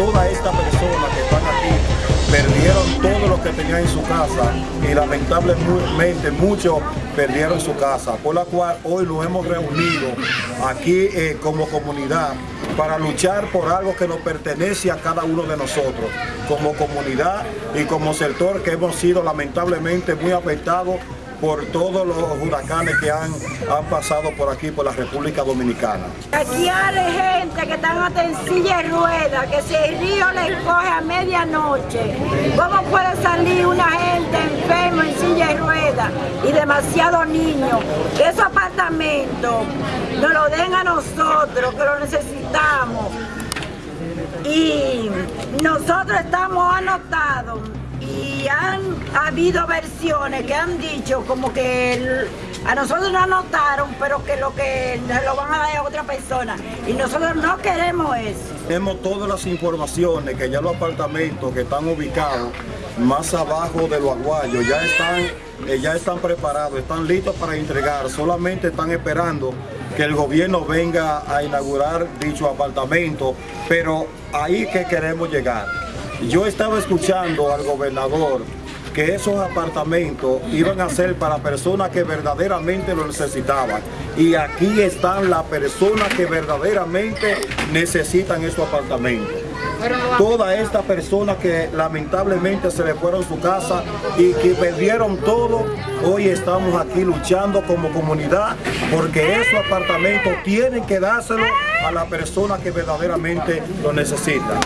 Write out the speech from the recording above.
todas estas personas que están aquí perdieron todo lo que tenían en su casa y lamentablemente muchos perdieron su casa, por la cual hoy lo hemos reunido aquí eh, como comunidad para luchar por algo que nos pertenece a cada uno de nosotros, como comunidad y como sector que hemos sido lamentablemente muy afectados por todos los huracanes que han, han pasado por aquí, por la República Dominicana. Aquí hay gente que están hasta en silla de ruedas, que si el río les coge a medianoche, ¿cómo puede salir una gente enferma en silla de ruedas y demasiados niños? Esos apartamentos nos lo den a nosotros, que lo necesitamos. Y nosotros estamos anotados y han habido versiones que han dicho como que a nosotros nos anotaron, pero que lo que lo van a dar a otra persona. Y nosotros no queremos eso. Tenemos todas las informaciones que ya los apartamentos que están ubicados más abajo de los aguayos ya están, eh, ya están preparados, están listos para entregar, solamente están esperando que el gobierno venga a inaugurar dicho apartamento, pero ahí que queremos llegar. Yo estaba escuchando al gobernador que esos apartamentos iban a ser para personas que verdaderamente lo necesitaban. Y aquí están las personas que verdaderamente necesitan esos apartamentos. Todas estas personas que lamentablemente se le fueron su casa y que perdieron todo, hoy estamos aquí luchando como comunidad porque esos apartamentos tienen que dárselo a la persona que verdaderamente lo necesita.